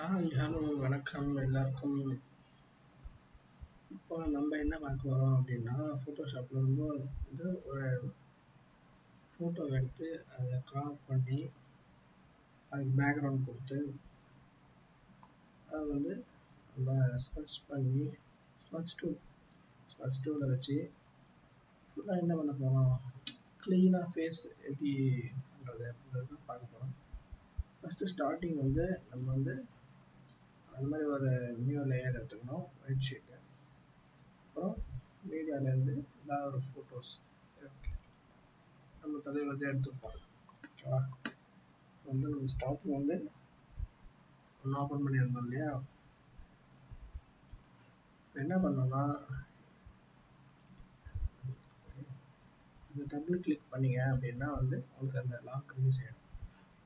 Hi hello வணக்கம் எல்லாருக்கும். இப்போ நம்ம என்ன பார்க்க வரோம் அப்படின்னா ஃபோட்டோஷாப்பில் வந்து வந்து ஒரு ஃபோட்டோ எடுத்து அதை க்ராப் பண்ணி அதுக்கு பேக்ரவுண்ட் கொடுத்து அதை வந்து நம்ம ஸ்கெட்ச் பண்ணி ஸ்கெட்ச் டூல் ஸ்கெட்ச் டூவில் வச்சு ஃபுல்லாக என்ன பண்ண போகிறோம் க்ளீனாக ஃபேஸ் எப்படி பண்ணுறது அப்படின்றத பார்க்க போகிறோம் ஃபஸ்ட்டு ஸ்டார்டிங் வந்து நம்ம வந்து அந்த மாதிரி ஒரு நியூ லேயர் எடுத்துக்கணும். ஒயிட் ஷீட்டு அப்புறம் மீடியாலேருந்து ஏதாவது ஒரு ஃபோட்டோஸ் நம்ம தலைவர் வந்து எடுத்துப்போம் ஓகேவா வந்து நம்ம ஸ்டார்டிங் வந்து ஒன்று ஓப்பன் பண்ணியிருந்தோம் இல்லையா? என்ன பண்ணோம்னா இந்த டபுள் கிளிக் பண்ணீங்க அப்படின்னா வந்து உங்களுக்கு அந்த லாக் ரிலீஸ் ஆகிடும்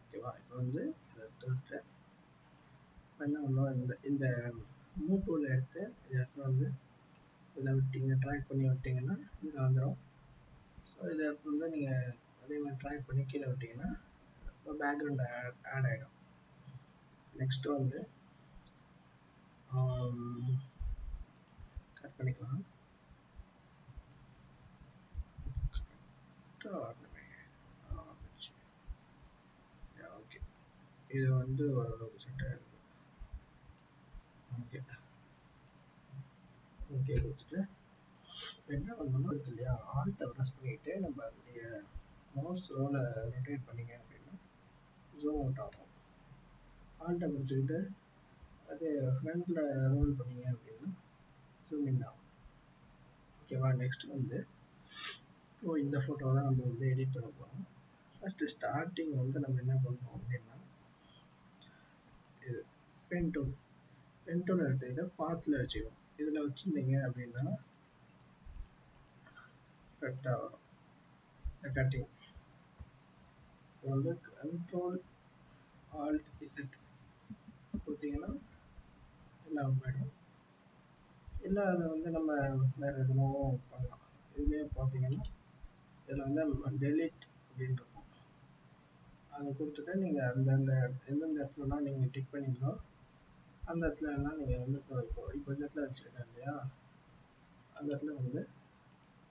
ஓகேவா இப்போ வந்து இதை என்ன பண்ணோம் இந்த இந்த மூவ் டூல் எடுத்து இந்த இடத்துல வந்து இதில் விட்டீங்க ட்ராக் பண்ணி விட்டிங்கன்னா இதில் வந்துடும் ஸோ இதை வந்து நீங்கள் அதே மாதிரி ட்ராக் பண்ணி கீழே விட்டிங்கன்னா பேக்ரவுண்ட் ஆட் ஆட் ஆகிடும் நெக்ஸ்ட் வந்து கட் பண்ணிக்கலாம் ஓகே இது வந்து ஓரளவுக்கு செட் ஆகிடும் ஓகே ஓகே கொடுத்துட்டு என்ன பண்ணணும் இருக்கு இல்லையா? ஆல்ட்டை ப்ரெஸ் பண்ணிக்கிட்டு நம்ம அதனுடைய மவுஸ் ரோலை ரொட்டேட் பண்ணிங்க அப்படின்னா ஜூம் அவுட் ஆகும். ஆல்ட்டை பிடிச்சிக்கிட்டு அது ஃப்ரண்டில் ரோல் பண்ணிங்க அப்படின்னா ஜூம் இன் ஆகும். ஓகேவா நெக்ஸ்ட் வந்து ஸோ இந்த ஃபோட்டோ தான் நம்ம வந்து எடிட் பண்ண போகிறோம் ஃபஸ்ட்டு ஸ்டார்டிங் வந்து நம்ம என்ன பண்ணுறோம் அப்படின்னா இது பென் டூல் பென் டூல் எடுத்துக்கிட்டு பாத்தில் வச்சுக்கணும். இதில் வச்சுருந்தீங்க அப்படின்னா கரெக்டாக வரும். இந்த கட்டிங் இப்போ வந்து கண்ட்ரோல் ஆல்ட் இசட் கொடுத்தீங்கன்னா எல்லாம் போயிடும். இல்லை அதை வந்து நம்ம வேறு எதுவும் பண்ணலாம். இதுலேயே பார்த்தீங்கன்னா இதில் வந்து டெலிட் அப்படின்னு இருக்கும். அதை கொடுத்துட்டு நீங்கள் அந்தந்த எந்தெந்த இடத்துலலாம் நீங்கள் டிக் பண்ணீங்களோ அந்த இடத்துல எல்லாம் நீங்கள் வந்து இப்போ இப்போ இப்போ இந்த இடத்துல வச்சுருக்கேன் இல்லையா? அந்த இடத்துல வந்து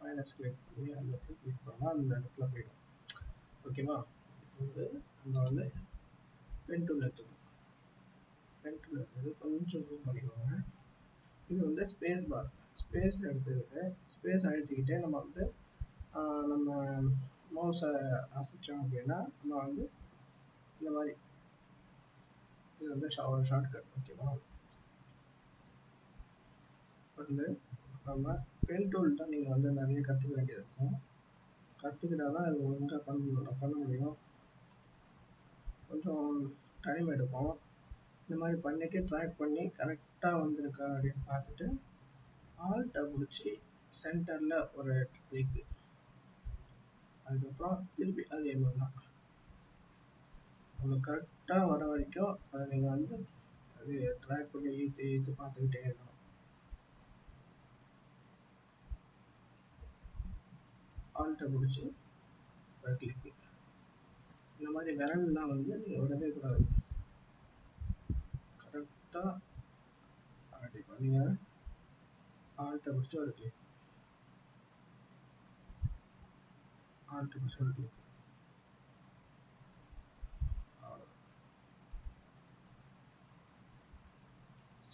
மைனஸ் கிளிக் பண்ணி அந்த இடத்துல கிளிக் பண்ணால் அந்த இடத்துல போயிடும். ஓகேவா இப்போ வந்து நம்ம வந்து பென் டூல் எடுத்துக்கணும். பென் டூல் எடுத்தது கொஞ்சம் ஜூம் பண்ணிக்கோங்க. இது வந்து ஸ்பேஸ் பார் ஸ்பேஸ் எடுத்துக்கிட்டு ஸ்பேஸ் அழுத்திக்கிட்டே நம்ம வந்து நம்ம மவுஸை அசைச்சோம் அப்படின்னா நம்ம வந்து இந்த மாதிரி இது வந்து ஷார்ட்கட் ஓகேவா வந்து நம்ம பென் டூல் தான் நீங்கள் வந்து நிறைய கற்றுக்க வேண்டியது இருக்கும் கற்றுக்கிட்டா தான் அது ஒழுங்காக பண்ண பண்ண முடியும். கொஞ்சம் டைம் எடுக்கும் இந்த மாதிரி பண்ணிட்டு ட்ராக் பண்ணி கரெக்டாக வந்திருக்கா அப்படின்னு பார்த்துட்டு ஆல்ட்டை பிடிச்சி சென்டரில் ஒரு கிளிக்கு அதுக்கப்புறம் திருப்பி அதே மாதிரி தான். உங்களுக்கு கரெக்டாக வர வரைக்கும் அதை நீங்கள் வந்து அது ட்ராக் பண்ணி இழுத்து இழுத்து பார்த்துக்கிட்டே இருக்கணும். ஆல்ட்டை பிடிச்சி கிளிக்கு இந்த மாதிரி விரல்லாம் வந்து நீங்கள் விடவே கூடாது. கரெக்டாக அப்படி பண்ணீங்க. ஆல்ட்டை பிடிச்சி ஒரு கிளிக் ஆல்ட்டை பிடிச்சி ஒரு கிளிக்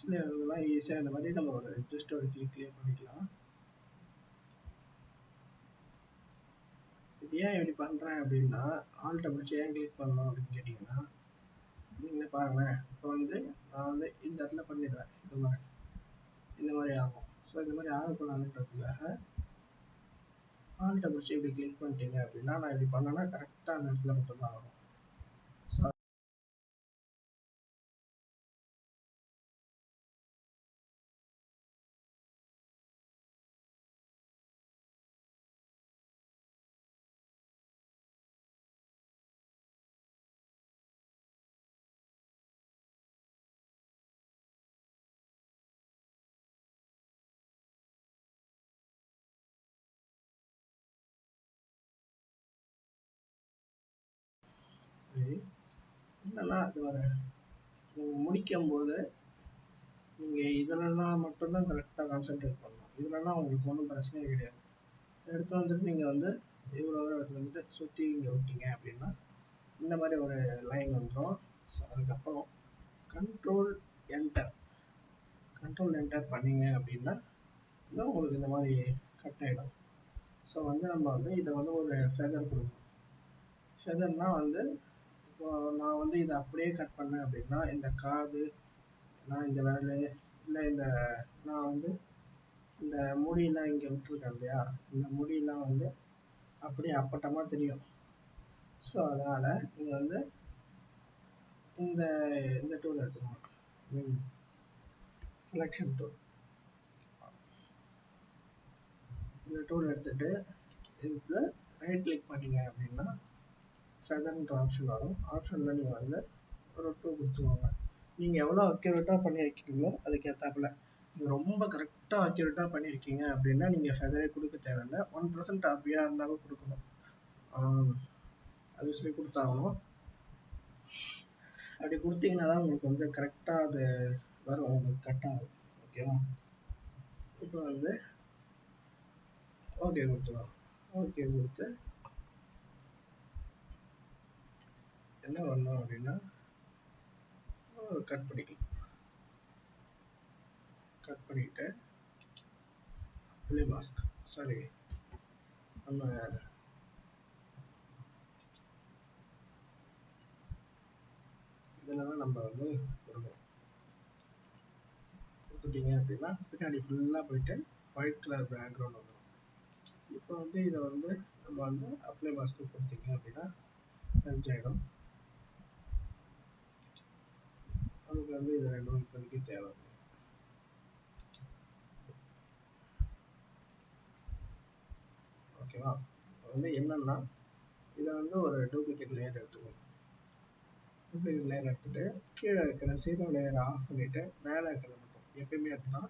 சில இதெல்லாம் ஈஸியாக இந்த மாதிரி நம்ம ஒரு ஜஸ்ட் ஒரு கிளிக்லேயே பண்ணிக்கலாம். இது ஏன் இப்படி பண்ணுறேன் அப்படின்னா ஆல்ட்டை பிடிச்சி ஏன் கிளிக் பண்ணணும் அப்படின்னு கேட்டிங்கன்னா நீங்களே பாருங்களேன். இப்போ வந்து நான் வந்து இந்த இடத்துல பண்ணிடுவேன் இந்த மாதிரி. இந்த மாதிரி ஆகும். ஸோ இந்த மாதிரி ஆகக்கூடாதுன்றதுக்காக ஆல்ட்டை பிடிச்சி இப்படி கிளிக் பண்ணிட்டீங்க அப்படின்னா நான் இப்படி பண்ணேன்னா கரெக்டாக அந்த இடத்துல மட்டும்தான் ஆகும். சரி என்னன்னா அது ஒரு நீங்கள் முடிக்கும் போது நீங்கள் இதிலலாம் மட்டும்தான் கரெக்டாக கான்சென்ட்ரேட் பண்ணணும். இதிலலாம் உங்களுக்கு ஒன்றும் பிரச்சனையே கிடையாது. எடுத்து வந்துட்டு நீங்கள் வந்து இவ்வளோ தூரம் வந்து சுற்றி இங்கே விட்டீங்க அப்படின்னா இந்த மாதிரி ஒரு லைன் வந்துடும் ஸோ அதுக்கப்புறம் கண்ட்ரோல் என்டர் கண்ட்ரோல் என்டர் பண்ணீங்க அப்படின்னா இன்னும் உங்களுக்கு இந்த மாதிரி கட் ஆகிடும் ஸோ வந்து நம்ம வந்து இதை வந்து ஒரு ஃபெதர் கொடுக்கணும். ஃபெதர்னால் வந்து நான் வந்து இதை அப்படியே கட் பண்ணேன் அப்படின்னா இந்த காது நான் இந்த விரல் இல்லை இந்த நான் வந்து இந்த முடியெல்லாம் இங்கே விட்டுருக்கேன் இல்லையா? இந்த முடியெல்லாம் வந்து அப்படியே அப்பட்டமாக தெரியும். ஸோ அதனால் நீங்கள் வந்து இந்த இந்த டூல் எடுத்துக்கோங்க. செலெக்ஷன் டூல் இந்த டூல் எடுத்துட்டு இதில் ரைட் கிளிக் பண்ணீங்க அப்படின்னா ஃபெதர்ன்ற ஆப்ஷன் வரும். ஆப்ஷனில் நீங்கள் வந்து ஒரு டூ கொடுத்துக்கோங்க. நீங்கள் எவ்வளோ அக்யூரேட்டாக பண்ணியிருக்கீங்களோ அதுக்கு ஏற்றாப்புல நீங்கள் ரொம்ப கரெக்டாக அக்யூரேட்டாக பண்ணியிருக்கீங்க அப்படின்னா நீங்கள் ஃபெதரே கொடுக்க தேவையில்லை. ஒன் பர்சன்ட் அப்படியாக இருந்தாலும் கொடுக்கணும். அது சொல்லி கொடுத்தாகணும். அப்படி கொடுத்தீங்கன்னா தான் உங்களுக்கு வந்து கரெக்டாக அது வரும். உங்களுக்கு கரெக்டாகும் ஓகேவா இப்போ வந்து ஓகே கொடுத்துக்கலாம் ஓகே கொடுத்து என்ன பண்ணோம் அப்படின்னா கட் பண்ணிக்கலாம். கட் பண்ணிக்கிட்டு அப்ளை மாஸ்க் சாரி நம்ம இதில் தான் நம்ம வந்து கொடுக்கணும். கொடுத்துட்டீங்க அப்படின்னா பின்னாடி ஃபுல்லாக போயிட்டு ஒயிட் கலர் பேக்ரவுண்ட் வந்துடும் இப்போ வந்து இதை வந்து நம்ம வந்து அப்ளை மாஸ்க்கு கொடுத்தீங்க அப்படின்னா மேட்ச் ஆகிடும் நமக்கு வந்து இது ரெண்டும் இப்போதைக்கு தேவை ஓகேவா வந்து என்னன்னா இதை வந்து ஒரு டூப்ளிகேட் லேயர் எடுத்துக்கணும். டூப்ளிகேட் லேயர் எடுத்துட்டு கீழே இருக்கிற சீரோ லேயரை ஆஃப் பண்ணிட்டு மேலே இருக்கிறத மட்டும் எப்பயுமே எடுத்துனா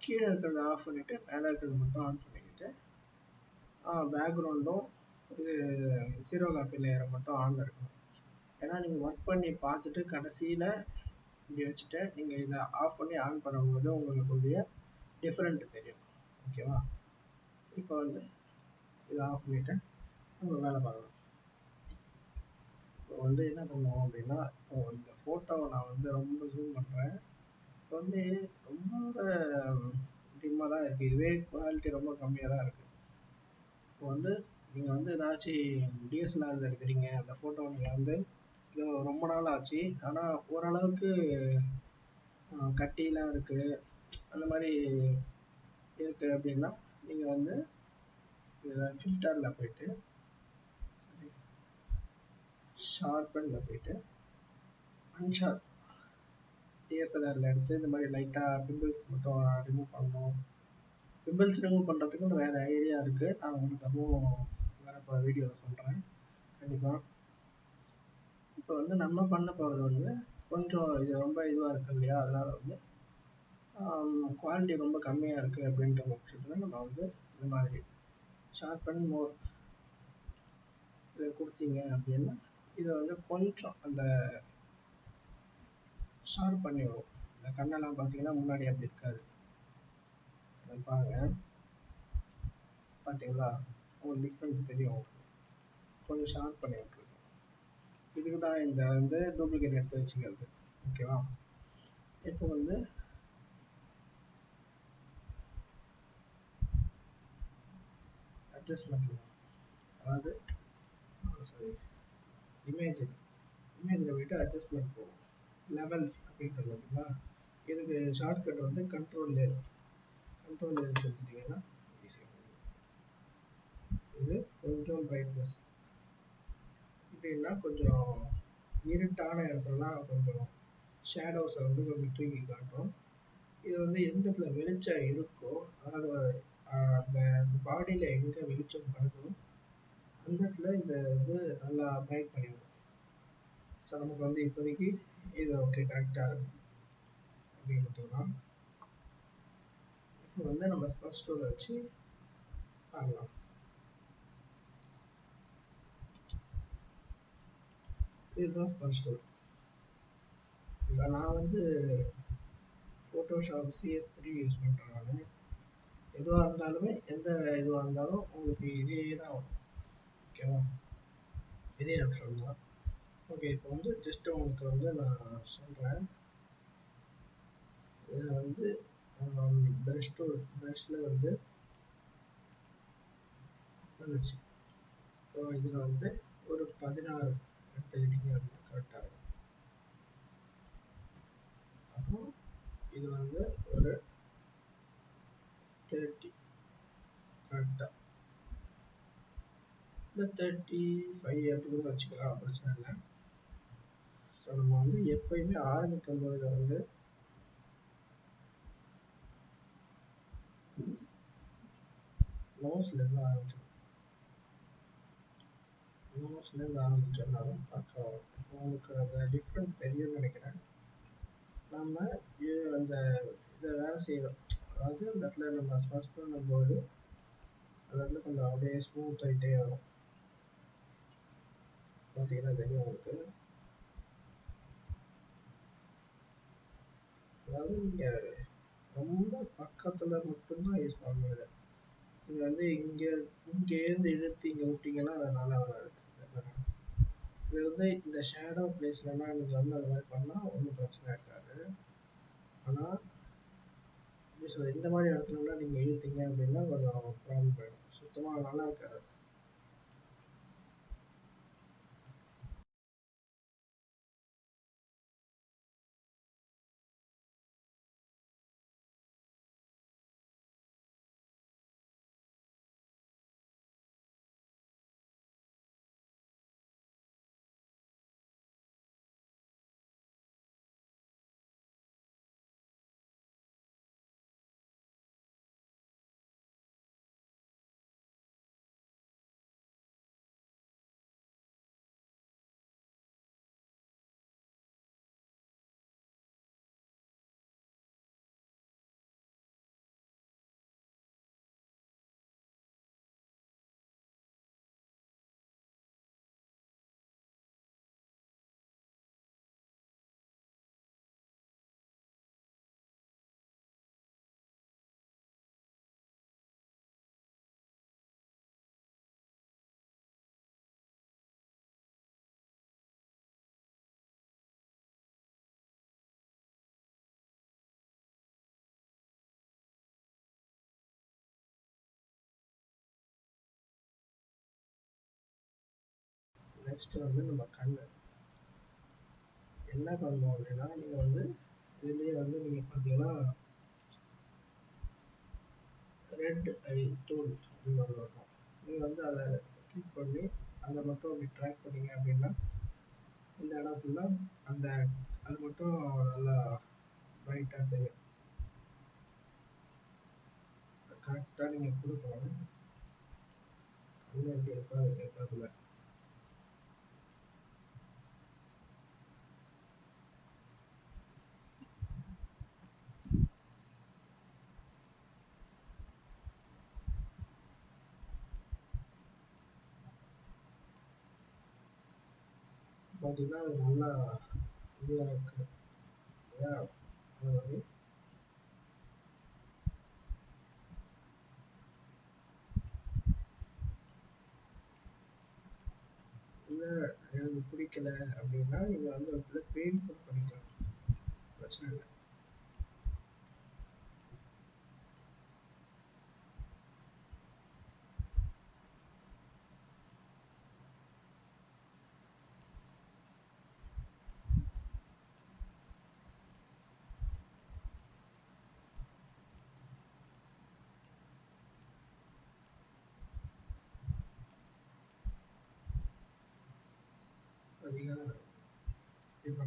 கீழே இருக்கிறத ஆஃப் பண்ணிட்டு மேலே இருக்கிறது மட்டும் ஆன் பண்ணிக்கிட்டு பேக்ரவுண்டும் இது ஜீரோ காப்பி லேயரை மட்டும் ஆனில் இருக்கணும். ஏன்னா நீங்கள் ஒர்க் பண்ணி பார்த்துட்டு கடைசியில் இப்படி வச்சுட்டு நீங்கள் இதை ஆஃப் பண்ணி ஆன் பண்ணும்போது உங்களுக்கு உடைய டிஃப்ரெண்ட் தெரியும் ஓகேவா இப்போ வந்து இதை ஆஃப் பண்ணிவிட்டு நம்ம வேலை பார்க்கலாம். இப்போ வந்து என்ன பண்ணுவோம் அப்படின்னா இப்போ இந்த ஃபோட்டோவை நான் வந்து ரொம்ப ஜூம் பண்ணுறேன் இப்போ வந்து ரொம்ப டிம்மாக தான் இருக்குது இதுவே குவாலிட்டி ரொம்ப கம்மியாக தான் இருக்குது இப்போ வந்து நீங்கள் வந்து ஏதாச்சும் டிஎஸ்எல்ஆர் எடுக்கிறீங்க. அந்த ஃபோட்டோ நீங்கள் வந்து ரொம்ப நாள் ஆச்சு. ஆனால் ஓரளவுக்கு கட்டிலாம் இருக்குது அந்த மாதிரி இருக்குது அப்படின்னா நீங்கள் வந்து இதில் ஃபில்டரில் போயிட்டு ஷார்பனில் போயிட்டு அன்ஷார்ப் டிஎஸ்எல்ஆரில் எடுத்து இந்த மாதிரி லைட்டாக பிம்பிள்ஸ் மட்டும் ரிமூவ் பண்ணணும். பிம்பிள்ஸ் ரிமூவ் பண்ணுறதுக்கு வேறு ஐடியா இருக்குது நான் உங்களுக்கு அதுவும் வேறு இப்போ வீடியோவில் சொல்கிறேன் கண்டிப்பாக இப்போ வந்து நம்ம பண்ண போகிறது வந்து கொஞ்சம் இது ரொம்ப இதுவாக இருக்கு இல்லையா? அதனால் வந்து குவாலிட்டி ரொம்ப கம்மியாக இருக்குது அப்படின்ற பட்சத்தில் நம்ம வந்து இந்த மாதிரி ஷார்பன் மோர் இதை கொடுத்தீங்க அப்படின்னா இதை வந்து கொஞ்சம் அந்த ஷார்ப் பண்ணி இந்த கண்ணெல்லாம் பார்த்தீங்கன்னா முன்னாடி அப்படி இருக்காது. பாருங்க. பார்த்தீங்களா? உங்களுக்கு டிஃப்ரெண்ட் தெரியும். கொஞ்சம் ஷார்ப் பண்ணி இதுக்கு தான் இந்த வந்து டூப்ளிகேட் எடுத்து வச்சுக்கிறது. ஓகேவா இப்போ வந்து அட்ஜஸ்ட்மெண்ட் அதாவது சாரி இமேஜ் இமேஜில் போயிட்டு அட்ஜஸ்ட்மெண்ட் போகும். லெவல்ஸ் அப்படின்றது பார்த்தீங்களா? இதுக்கு ஷார்ட்கட் வந்து கண்ட்ரோல் லேர் கண்ட்ரோல் லேர் கொடுத்துட்டீங்கன்னா இது கொஞ்சம் பிரைட்னஸ் எப்படின்னா கொஞ்சம் இருட்டான இடத்துலலாம் கொஞ்சம் ஷேடோஸை வந்து கொஞ்சம் தூக்கி காட்டும். இது வந்து எந்த இடத்துல வெளிச்சம் இருக்கோ அதாவது அந்த பாடியில் எங்கே வெளிச்சம் படுதோ அந்த இடத்துல இந்த வந்து நல்லா பிரைட் பண்ணிடும் ஸோ நமக்கு வந்து இப்போதைக்கு இது ஓகே கரெக்டாக இருக்கும் அப்படின்னு கொடுத்துக்கலாம் இப்போ வந்து நம்ம ஸ்பெஷ் வச்சு பார்க்கலாம். இதுதான் ஸ்பெஷ் டூல் இப்போ நான் வந்து ஃபோட்டோஷாப் சிஎஸ் த்ரீ யூஸ் பண்ணுறேன் நான். எதுவாக இருந்தாலுமே எந்த இதுவாக இருந்தாலும் உங்களுக்கு இதே தான் வரும் ஓகேவா இதே ஆப்ஷன் தான். ஓகே இப்போ வந்து ஜஸ்ட் உங்களுக்கு வந்து நான் சொல்கிறேன் இதில் வந்து ப்ரஷ் டூ ப்ரஷில் வந்து வந்துச்சு. ஸோ இதில் வந்து ஒரு பதினாறு எடுத்துக்கிட்டீங்க அப்படின்னா கரெக்டாக இருக்கும். இது வந்து ஒரு தேர்ட்டி கரெக்டாக இல்லை தேர்ட்டி ஃபைவ் அப்படி கூட வச்சுக்கலாம் பிரச்சனை இல்லை. ஸோ நம்ம வந்து எப்பயுமே ஆரம்பிக்கும் போது வந்து நோஸ்லேருந்து ஆரம்பிச்சோம் நோஸ்லேருந்து ஆரம்பிச்சோம்னாலும் பக்கம் இப்போ உங்களுக்கு அந்த டிஃப்ரெண்ட் தெரியும்னு நினைக்கிறேன். நம்ம அந்த இதை வேலை செய்கிறோம் அதாவது அந்த இடத்துல நம்ம சர்ச் பண்ணும்போது அந்த இடத்துல கொஞ்சம் அப்படியே ஸ்மூத் ஆகிட்டே வரும். பார்த்தீங்கன்னா தெரியும் உங்களுக்கு. அதாவது நீங்கள் ரொம்ப பக்கத்தில் மட்டும்தான் யூஸ் பண்ணுவீங்க நீங்கள் வந்து இங்கே இங்கேருந்து இழுத்து இங்கே விட்டிங்கன்னா அது நல்லா வராது. இது வந்து இந்த ஷேடோ பிளேஸ்லலாம் எனக்கு வந்து அந்த மாதிரி பண்ணால் ஒன்றும் பிரச்சனை இருக்காது. ஆனால் எப்படி சொல்கிறது இந்த மாதிரி இடத்துலலாம் நீங்கள் இழுத்தீங்க அப்படின்னா கொஞ்சம் ப்ராப்ளம் போயிடும். சுத்தமாக நல்லா இருக்காது. நெக்ஸ்ட் வந்து நம்ம கண்ணு. என்ன பண்ணணும் அப்படின்னா நீங்கள் வந்து இதுலேயே வந்து நீங்கள் பார்த்தீங்கன்னா ரெட் ஐ டூல் அப்படின்னு ஒன்று இருக்கும். நீங்கள் வந்து அதை கிளிக் பண்ணி அதை மட்டும் அப்படி ட்ராக் பண்ணீங்க அப்படின்னா இந்த இடம் ஃபுல்லாக அந்த அது மட்டும் நல்லா பிரைட்டாக தெரியும். கரெக்டாக நீங்கள் கொடுக்கணும். கண்ணு எப்படி இருக்கோ அதுக்கு ஏற்றாப்புல பார்த்தீங்கன்னா அது நல்லா இதுவாக இருக்கு. இல்லையா? அது மாதிரி இல்லை எனக்கு பிடிக்கல அப்படின்னா நீங்கள் வந்து இடத்துல பெயிண்ட் பண்ணிக்கலாம். பிரச்சனை இல்லை அதிகம் இது பண்ணாது கடன் பண்ணணும் ஓகே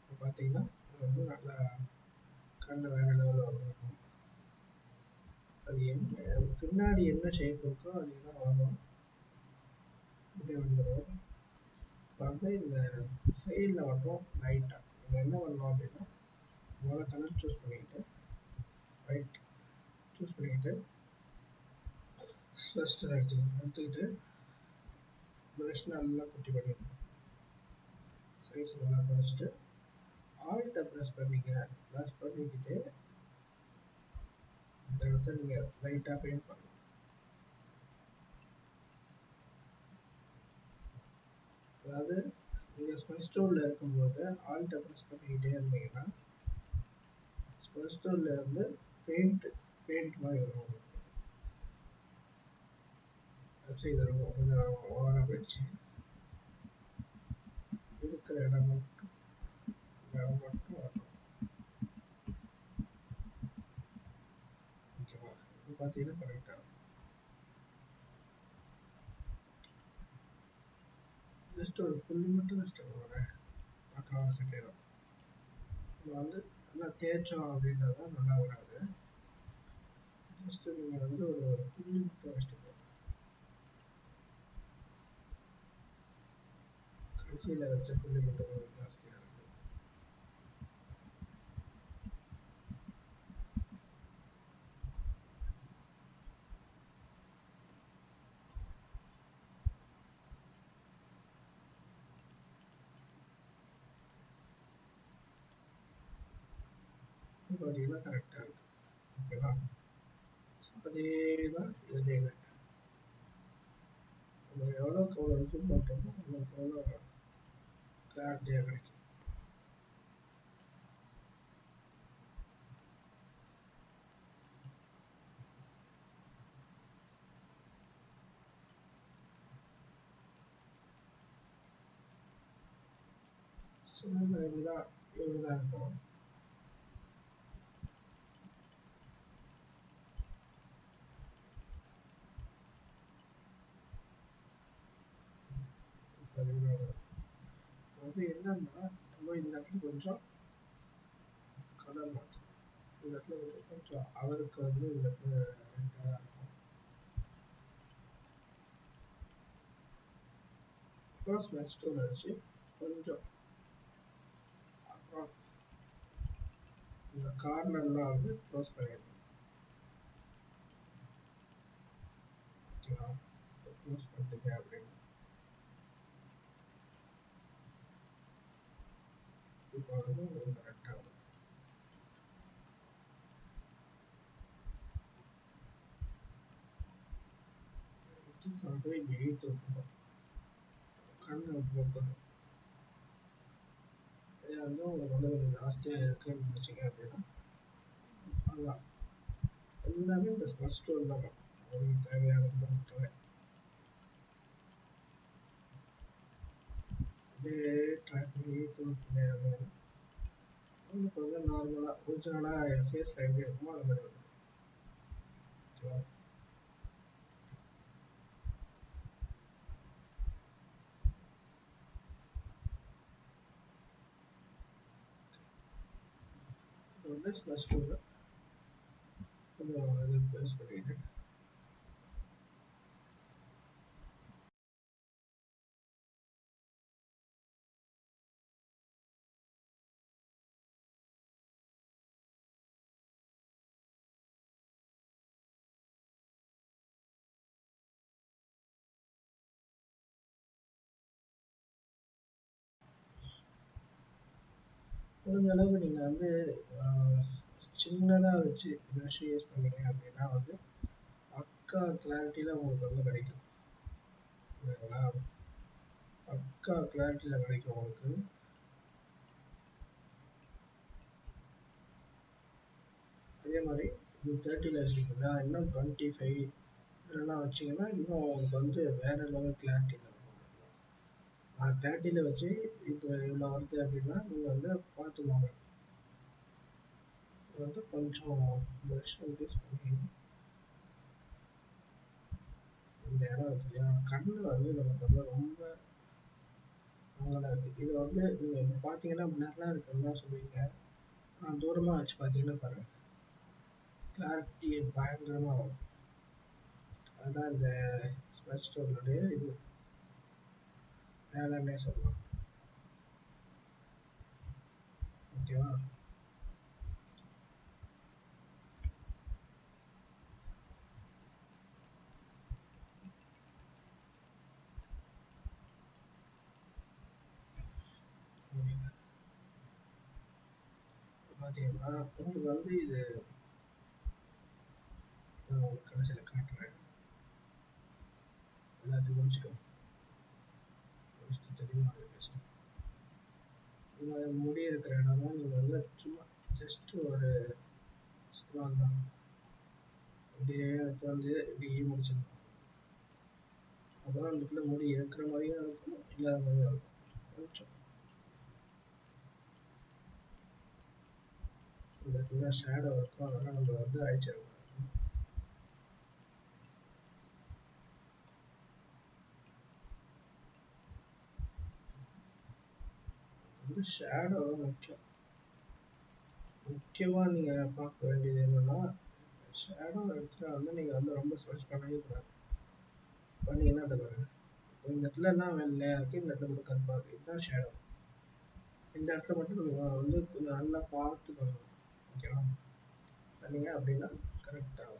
இப்போ பார்த்தீங்கன்னா அது வந்து நல்லா கண்ணு வேற லெவலில் வந்துருக்கும் அது என்ன பின்னாடி என்ன ஷேப் இருக்கோ அதுதான் வரும் இப்படி வந்துடும் இப்போ வந்து இந்த சைடில் மட்டும் லைட்டாக நம்ம என்ன பண்ணலாம் அப்படின்னா முதல்ல கலர் சூஸ் பண்ணிக்கிட்டு ரைட் சூஸ் பண்ணிக்கிட்டு ஃபஸ்ட்டு எடுத்துக்கணும் எடுத்துக்கிட்டு ப்ரஷ் நல்லா குட்டி பண்ணிக்கணும் சைஸ் நல்லா குறைச்சிட்டு ஆல்ட்டை ப்ரெஸ் பண்ணிக்கிறேன் ப்ரெஸ் பண்ணிக்கிட்டு இந்த இடத்த நீங்கள் லைட்டாக பெயிண்ட் பண்ணணும் அதாவது நீங்கள் ஸ்பெஸ் டூலில் இருக்கும்போது ஆல்ட்டை ப்ரெஸ் பண்ணிக்கிட்டே இருந்தீங்கன்னா ஸ்பெஸ் டூலில் இருந்து பெயிண்ட் பெயிண்ட் மாதிரி வரும் உங்களுக்கு. வச்சு இது இருக்கும். கொஞ்சம் ஓவராக போயிடுச்சு. இருக்கிற இடம் மட்டும் இடம் மட்டும் வரணும். ஓகேவா? இப்போ பார்த்தீங்கன்னா கரெக்டாக ஜஸ்ட் ஒரு புள்ளி மட்டும் வச்சுட்டு போகிறேன் பார்க்கலாம் செட் ஆயிடும் நம்ம வந்து நல்லா தேய்ச்சோம் அப்படின்றத நல்லா வராது ஜஸ்ட் நீங்கள் வந்து ஒரு ஒரு புள்ளி மட்டும் வச்சுட்டு போங்க கடைசியில் வச்ச புள்ளி மட்டும் கொஞ்சம் ஜாஸ்தியாக இருக்கு இப்போ பார்த்தீங்கன்னா கரெக்டாக இருக்கு ஓகேவா அதே தான் இதுலேயுமே நம்ம எவ்வளோக்கு எவ்வளோ ஜூம் பண்ணுறோமோ அவ்வளோக்கு எவ்வளோ கிளாரிட்டியாக கிடைக்கும் சின்ன இப்படிதான் இப்படிதான் இருக்கும் வந்து என்னன்னா இடத்துல கொஞ்சம். கலர் மாற்றணும் இந்த இடத்துல கொஞ்சம் கொஞ்சம் அவருக்கு வந்து இந்த இடத்துல ரெண்டாக இருக்கும். ப்ளஸ் நெக்ஸ்ட் ஒன்று வச்சு கொஞ்சம். அப்புறம் இந்த கார்னர்லாம் வந்து க்ளோஸ் பண்ணிடணும் ஓகேவா க்ளோஸ் பண்ணிட்டீங்க அப்படின்னு இது பாருங்க உங்களுக்கு கரெக்டாக வரும் வந்து இங்கே எயித்து விட்டுருக்கோம் கண்ணு போக்கணும் இது வந்து உங்களுக்கு வந்து கொஞ்சம் ஜாஸ்தியாக இருக்குன்னு நினச்சிங்க அப்படின்னா அதான் எல்லாமே இந்த ஸ்மர்ட் ஸ்டோர் தான் உங்களுக்கு தேவையான மட்டுமே அப்படியே ட்ராக் பண்ணி தூக்கினே இருந்தீங்கன்னா உங்களுக்கு வந்து நார்மலாக ஒரிஜினலாக ஃபேஸில் எப்படி இருக்குமோ அது மாதிரி வரும் ஓகேவா இப்போ வந்து ஸ்மர்ட் ஸ்டோரில் கொஞ்சம் இது யூஸ் பண்ணிக்கிட்டு முடிஞ்ச அளவுக்கு நீங்கள் வந்து சின்னதாக வச்சு ப்ரஷ் யூஸ் பண்ணீங்க அப்படின்னா வந்து பக்கா கிளாரிட்டியில் உங்களுக்கு வந்து கிடைக்கும். ஓகேங்களா பக்கா கிளாரிட்டியில் கிடைக்கும் உங்களுக்கு. அதே மாதிரி இது தேர்ட்டியில் வச்சுக்கிங்களா இன்னும் டுவெண்ட்டி ஃபைவ் இதெல்லாம் வச்சிங்கன்னா இன்னும் உங்களுக்கு வந்து வேறு லெவல் கிளாரிட்டி தேர்ட்டியில் வச்சு இப்போ இவ்வளோ வருது அப்படின்னா நீங்கள் வந்து பார்த்துக்கோங்க. இது வந்து கொஞ்சம் ப்ரஷ் யூஸ் பண்ணி இந்த இடம் இருக்கு இல்லையா? கண்ணு வந்து நமக்கு வந்து ரொம்ப அங்கே இருக்கு. இது வந்து நீங்கள் பார்த்தீங்கன்னா பிளர்லாம் இருக்குன்னு சொல்லுவீங்க. நான் தூரமாக வச்சு பார்த்தீங்கன்னா பாருங்கள் கிளாரிட்டி பயங்கரமாக வரும். அதுதான் இந்த ஸ்மெல் ஸ்டோனுடைய இது வேலைன்னே சொல்லலாம் ஓகேவா பார்த்தீங்கன்னா உங்களுக்கு வந்து இது உங்களுக்கு கடைசியில் காட்டுறேன். எல்லாத்தையும் முடிச்சுக்கோங்க தெரியுமா அது முடி இருக்கிற இடம்லாம் நீங்கள் வந்து சும்மா ஜஸ்ட் ஒரு ஸ்க்ரால் தான் அப்படியே உட்காந்து வந்து இப்படியே முடிச்சிடணும் அப்போ தான் அந்த இடத்துல முடி இருக்கிற மாதிரியும் இருக்கும் இல்லாத மாதிரியும் இருக்கும் கொஞ்சம் இந்த இடத்துல ஷேடோ இருக்கும் அதெல்லாம் நம்ம வந்து அழிச்சிடணும் வந்து ஷேடோ முக்கியம் முக்கியமாக நீங்கள் பார்க்க வேண்டியது என்னென்னா ஷேடோ இடத்துல வந்து நீங்கள் வந்து ரொம்ப சர்ச் பண்ணவே கூடாது. பண்ணீங்கன்னா அதை பாருங்கள் இந்த இடத்துல எல்லாம் வெள்ளையாக இருக்குது இந்த இடத்துல மட்டும் கருப்பாக இருக்குது இதுதான் ஷேடோ இந்த இடத்துல மட்டும் நம்ம வந்து கொஞ்சம் நல்லா பார்த்து பண்ணணும். ஓகேவா பண்ணீங்க அப்படின்னா கரெக்டாக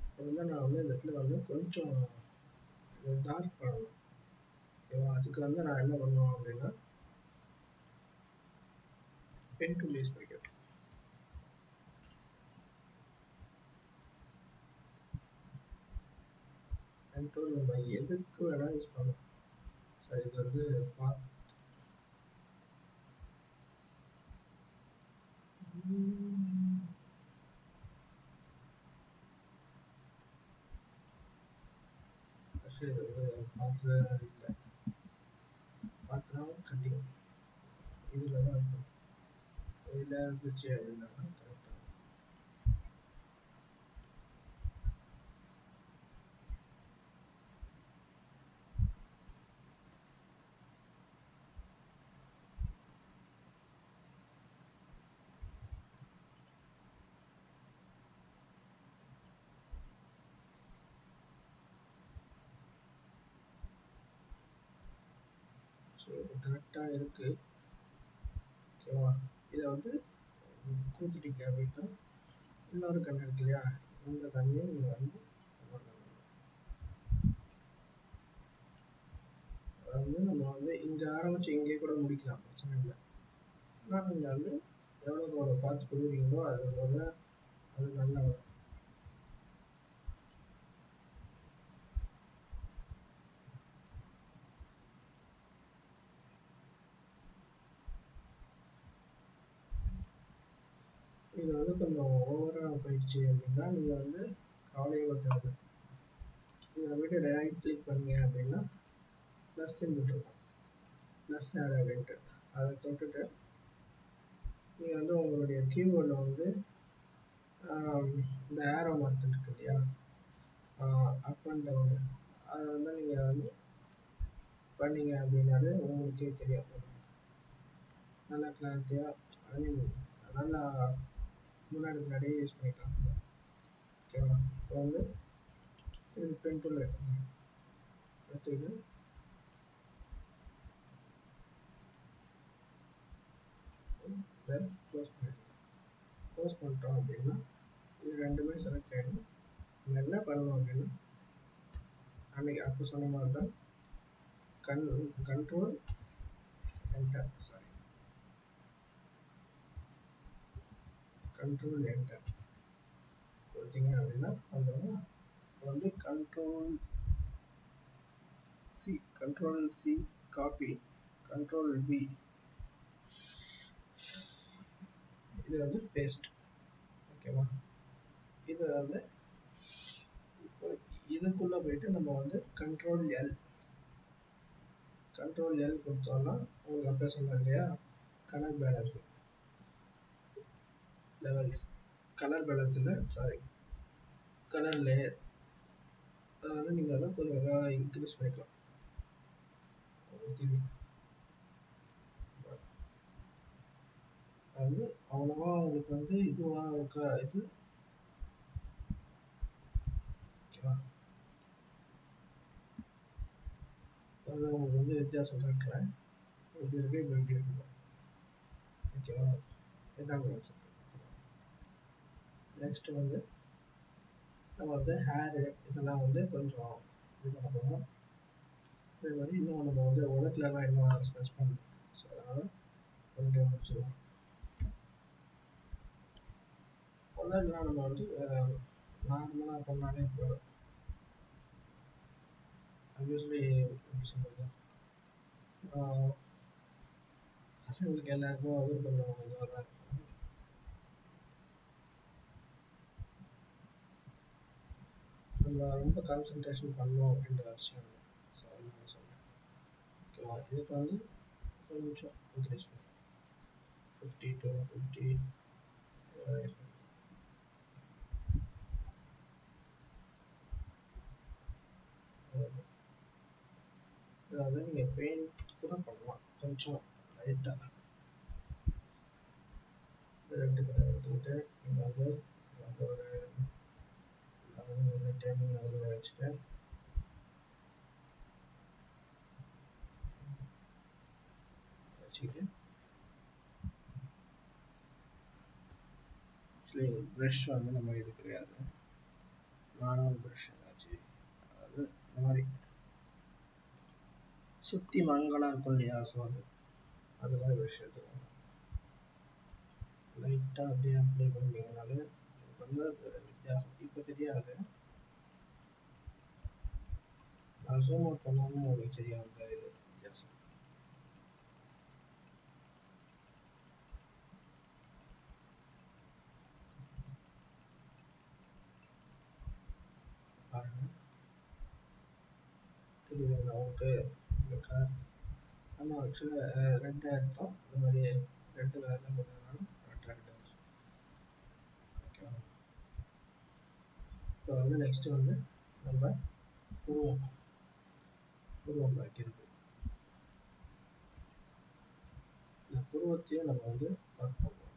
இப்போ வந்து நான் வந்து இந்த இடத்துல வந்து கொஞ்சம் டார்க் பண்ணணும். ஓகேவா அதுக்கு வந்து நான் என்ன பண்ணுவேன் அப்படின்னா பென் டூல் யூஸ் பண்ணிக்கிறேன். பென் டூல் நம்ம எதுக்கு வேணால் யூஸ் பண்ணலாம். சரி இது வந்து பார்த்து இது வந்து பார்த்து கட்டிங் இதில் தான் இருக்கும் இதில் இருந்துச்சு அப்படின்னா கரெக்டாக ஸோ இது கரெக்டாக இருக்குது ஓகேவா இதை வந்து கூத்துட்டீங்க அப்படின்னா இன்னொரு கண் இருக்கு இல்லையா? இந்த கண்ணையும் நீங்கள் வந்து வந்து நம்ம வந்து இங்கே ஆரம்பிச்சு இங்கே கூட முடிக்கலாம். பிரச்சனை இல்லை. ஆனால் நீங்கள் வந்து எவ்வளோ பார்த்து கொடுக்குறீங்களோ அது போல அது நல்லா இது வந்து கொஞ்சம் ஓவராக போயிடுச்சு அப்படின்னா நீங்கள் வந்து கவலையை படுத்துறது இதில் போய்ட்டு ரைட் கிளிக் பண்ணீங்க அப்படின்னா ப்ளஸ் சிம்பிள் இருக்கும். ப்ளஸ் ஆட் அப்படின்ட்டு அதை தொட்டுட்டு நீங்கள் வந்து உங்களுடைய கீபோர்டில் வந்து இந்த ஏரோ மார்க் இருக்கு இல்லையா? அப் அண்ட் டவுனு அதை வந்து நீங்கள் வந்து பண்ணீங்க அப்படின்னாலே உங்களுக்கே தெரியாது நல்லா கிளாரிட்டியாக ஐ மீன் நல்லா முன்னாடி முன்னாடியே யூஸ் பண்ணிக்கலாம் ஓகேவா இப்போ வந்து திருப்பி பென் டூல் எடுத்துக்கலாம் எடுத்துக்கிட்டு இதை. க்ளோஸ் பண்ணிடலாம். க்ளோஸ் பண்ணிட்டோம் அப்படின்னா இது ரெண்டுமே செலக்ட் ஆகிடும் நம்ம என்ன பண்ணணும் அப்படின்னா அன்னைக்கு அப்போ சொன்ன மாதிரி தான் கன் control enter sorry control enter கொடுத்தீங்க அப்படின்னா வந்துடும் வந்து control C control C copy control P இது வந்து பேஸ்ட் ஓகேவா இது வந்து இதுக்குள்ளே போயிட்டு நம்ம வந்து கண்ட்ரோல் எல் கண்ட்ரோல் எல் கொடுத்தோம்னா உங்களுக்கு அப்படியே சொன்னேன் இல்லையா? கணக்கு பேலன்ஸு லெவல்ஸ் கலர் பேலன்ஸ் இல்லை? சாரி கலர் லேயர் அதை வந்து நீங்கள் அதை கொஞ்சம் இன்க்ரீஸ் பண்ணிக்கலாம். அது அவ்வளோவா உங்களுக்கு வந்து இதுவாக இருக்க? இது? ஓகேவா அது உங்களுக்கு வந்து வித்தியாசம் காட்டுறேன். இப்படி இருக்கு? இப்படி இருக்கு. ஓகேவா இதான் கான்செப்ட் நெக்ஸ்ட் வந்து நம்ம வந்து ஹேரு இதெல்லாம் வந்து கொஞ்சம் இது பண்ண போகிறோம் அதே மாதிரி இன்னும் நம்ம வந்து உலகத்துலலாம் இன்னும் ஸ்பெஷ் பண்ணணும். ஸோ அதனால் கொஞ்சம் முடிச்சிடுவோம் உலகெலாம் நம்ம வந்து நார்மலாக பண்ணாலே போதும். யூஸ்வலி எப்படி சொல்கிறது பசங்களுக்கு எல்லாருக்கும் அது பண்ணுவாங்க இதுவாக தான் இருக்கும் நம்ம ரொம்ப கான்சென்ட்ரேஷன் பண்ணோம் அப்படின்ற விஷயம் இல்லை. ஸோ அதனால சொல்கிறேன் ஓகேவா இதுக்கு வந்து கொஞ்சம் இன்க்ரீஸ் பண்ணுவோம் ஃபிஃப்டி டு ஃபிஃப்டி அதாவது நீங்கள் பெயிண்ட் கூட பண்ணலாம். கொஞ்சம் லைட்டாக ரெண்டு கலர் எடுத்துக்கிட்டு நீங்கள் வந்து ஒரு லெவன் டென் அதில் வச்சுட்டு ஆக்சுவலி ப்ரஷ் வந்து நம்ம இது கிடையாது நார்மல் ப்ரஷ் ஆச்சு அதாவது இந்த மாதிரி சுற்றி மங்களாக இருக்கும் இல்லையா ஸோ அது அது மாதிரி ப்ரஷ் எடுத்துக்கோங்க லைட்டாக அப்படியே அப்ளை பண்ணிங்கனாலே வந்து அது வித்தியாசம் இப்போ தெரியாது நான் ஜூம் அவுட் பண்ணாமல் உங்களுக்கு தெரியும் அந்த இது வித்தியாசம் பாருங்க தெரியுதுங்களா உங்களுக்கு இந்த கலர் நம்ம ஆக்சுவலாக ரெட்டாக எடுத்தோம் இந்த மாதிரி ரெட்டு கலரில் போட்டதுனால ரெட் ரெட் ஓகேவா இப்போ வந்து நெக்ஸ்ட் வந்து நம்ம உருவம் உருவம் வைக்கிறது. இந்த புருவத்தையும் நம்ம வந்து ஒர்க் பண்ணுவோம்.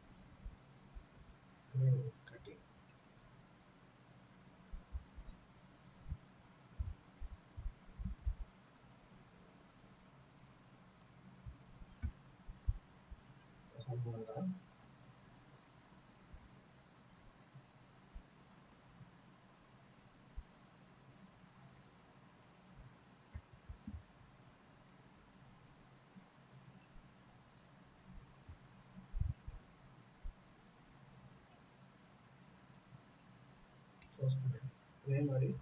கட்டிங் சம்பவம் தான் anybody.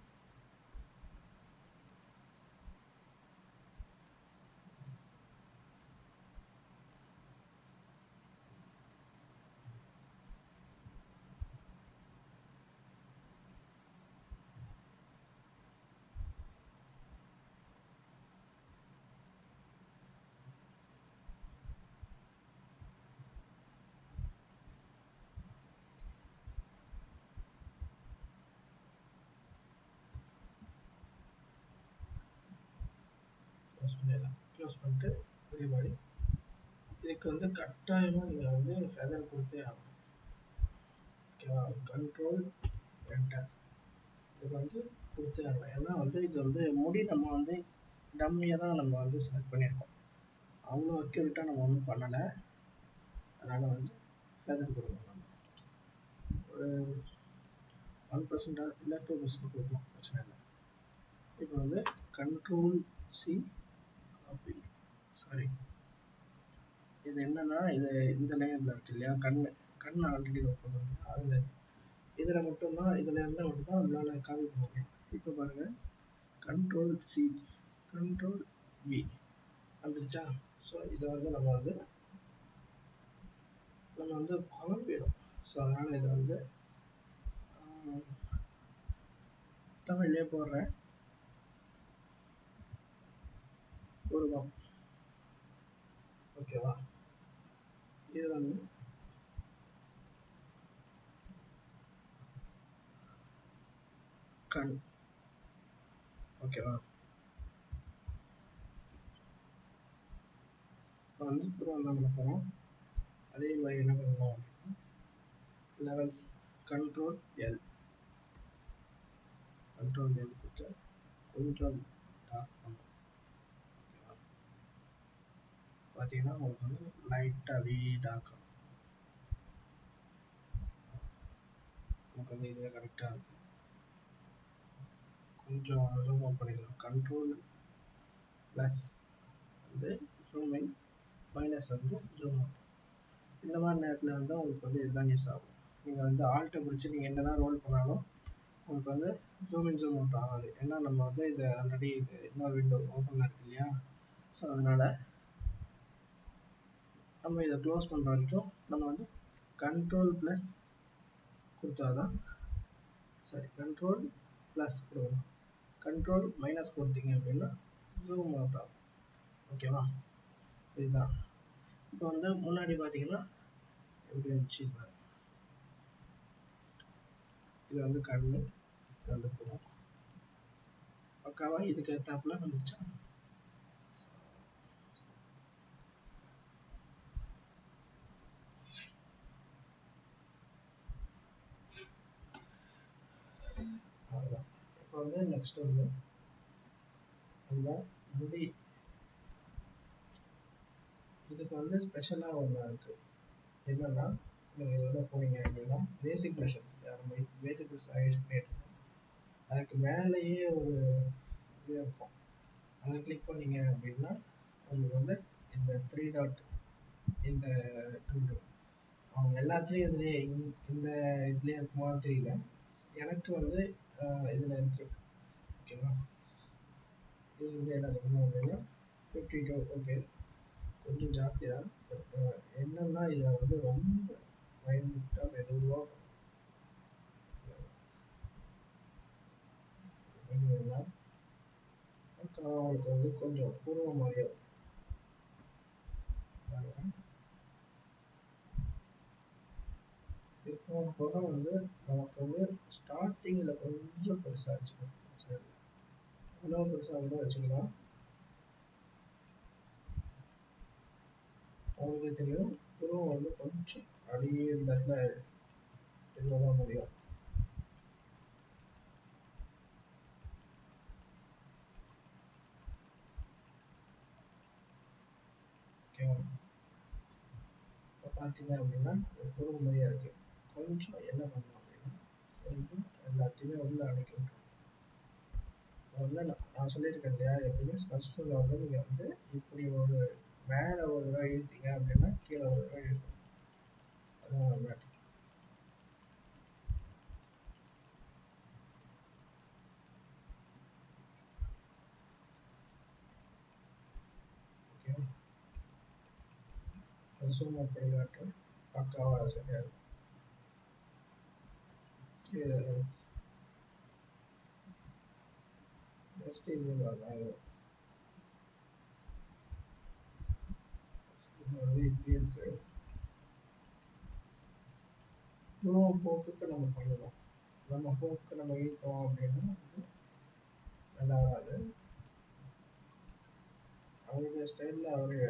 க்ளோஸ் பண்ணிடலாம் க்ளோஸ் பண்ணிட்டு புதிய பாடி இதுக்கு வந்து கட்டாயமாக நீங்கள் வந்து ஃபெதர் கொடுத்தே ஆகணும். ஓகேவா கண்ட்ரோல் என்டர் இது வந்து கொடுத்தே ஆகணும். ஏன்னா வந்து இது வந்து முடி நம்ம வந்து டம்மியாக தான் நம்ம வந்து செலக்ட் பண்ணியிருக்கோம். அவ்வளோ அக்யூரேட்டாக நம்ம ஒன்றும் பண்ணலை. அதனால் வந்து ஃபெதர் கொடுக்கணும் நம்ம. ஒரு ஒன் பர்சன்டாக இல்லை டூ பர்சன்ட் கொடுக்கலாம் பிரச்சனை இல்லை. இப்போ வந்து கண்ட்ரோல் சி சாரி இது என்னன்னா இது இந்த லேயரில் இருக்கு இல்லையா? கண் கண் ஆல்ரெடி ஓப்பன் பண்ணுங்க அதில். இதில் மட்டும்தான் இதில் இருந்தால் மட்டும்தான் நம்மளால் காப்பி பண்ண முடியும். இப்போ பாருங்கள் கண்ட்ரோல் சி கண்ட்ரோல் வி வந்துருச்சா? ஸோ இதை வந்து நம்ம வந்து நம்ம வந்து குழம்பிடும் ஸோ அதனால் இதை வந்து தமிழ்லேயே போடுறேன். உருவம் ஓகேவா இது வந்து கண். ஓகேவா இப்போ வந்து புறம் பண்ண போகிறோம் அதே மாதிரி என்ன பண்ணணும் அப்படின்னா levels control L control L கொடுத்து கொஞ்சம் டார்க் பண்ணும் பார்த்தீங்கன்னா உங்களுக்கு வந்து லைட்டாக அப்படியே டார்க் உங்களுக்கு வந்து இதுவே கரெக்டாக இருக்கும். கொஞ்சம் ஜூம் அவுட் பண்ணிக்கலாம். கண்ட்ரோல் ப்ளஸ் வந்து ஜூம் இன் மைனஸ் வந்து ஜூம் அவுட் இந்த மாதிரி நேரத்தில் வந்து உங்களுக்கு வந்து இதுதான் யூஸ் ஆகும். நீங்கள் வந்து ஆல்ட்டை பிடிச்சி நீங்கள் என்ன தான் ரோல் பண்ணாலும் உங்களுக்கு வந்து ஜூம் இன் ஜூம் அவுட் ஆகாது. ஏன்னா நம்ம வந்து இது ஆல்ரெடி இது இன்னொரு விண்டோ ஓப்பனில் இருக்கு இல்லையா? ஸோ அதனால் நம்ம இதை க்ளோஸ் பண்ணுற வரைக்கும் நம்ம வந்து கண்ட்ரோல் ப்ளஸ் கொடுத்தா தான் சரி கண்ட்ரோல் ப்ளஸ் கொடுக்கணும். கண்ட்ரோல் மைனஸ் கொடுத்தீங்க அப்படின்னா ஜூம் அவுட் ஆகும். ஓகேவா இதுதான். இப்போ வந்து முன்னாடி பார்த்தீங்கன்னா எப்படி இருந்துச்சு பாரு இது வந்து கண்ணு இது வந்து போகும் பக்காவாக இதுக்கு ஏற்றாப்புல வந்துச்சா அவ்வளோதான் இப்போ வந்து நெக்ஸ்ட் வந்து அந்த முடி. இதுக்கு வந்து ஸ்பெஷலாக ஒன்று இருக்கு. என்னன்னா நீங்கள் இதோட போனீங்க அப்படின்னா பேசிக் ப்ரெஷர் நம்ம பேசிக் ப்ரெஷ் ஐஸ் பண்ணிட்டுருக்கோம் அதுக்கு மேலேயே ஒரு இது இருக்கும். அதை கிளிக் பண்ணீங்க அப்படின்னா உங்களுக்கு வந்து இந்த த்ரீ டாட் இந்த அவங்க எல்லாத்துலேயும் இதுலேயே இந்த இதுலேயே இருக்குமான்னு தெரியல. எனக்கு வந்து இதில் இருக்குது ஓகேவா? இது வந்து என்ன பண்ணணும் அப்படின்னா? ஃபிஃப்டி டூ ஓகே கொஞ்சம் ஜாஸ்தி தான். பட் uh, என்னன்னா இதை வந்து ரொம்ப மைண்டாக மெதுவாக அவங்களுக்கு வந்து கொஞ்சம் பூர்வ மாதிரியே இப்போ போக வந்து நமக்கு வந்து ஸ்டார்டிங்கில் கொஞ்சம் பெருசாக வச்சுக்கணும் எவ்வளோ பெருசாக கூட வச்சுக்கலாம் அவங்களுக்கே தெரியும் புருவம் வந்து கொஞ்சம் அப்படியே இந்த இடத்துல இதுவாக தான் முடியும். இப்போ பார்த்தீங்க அப்படின்னா ஒரு புருவ மாதிரியா இருக்கு. கொஞ்சம் என்ன பண்ணணும் அப்படின்னா கொஞ்சம் எல்லாத்தையுமே உள்ள அடைக்கணும் விட்டுரும் வந்து நான் சொல்லியிருக்கேன் இல்லையா? எப்பவுமே ஸ்பெஷ் டூலில் வந்து நீங்கள் வந்து இப்படி ஒரு மேலே ஒரு தடவை இழுத்தீங்க அப்படின்னா கீழே ஒரு தடவை இழுக்கும் அதான் ஒரு மேட்ரு ஓகே ஜூம் பக்காவாக சரியாக இருக்கும். இது இது வரலாம் இப்படி இருக்கு போக்குக்கு நம்ம பண்ணணும் நம்ம போக்கு நம்ம ஈர்த்தோம் அப்படின்னா நல்லா வராது அவருடைய ஸ்டைலில் அவரு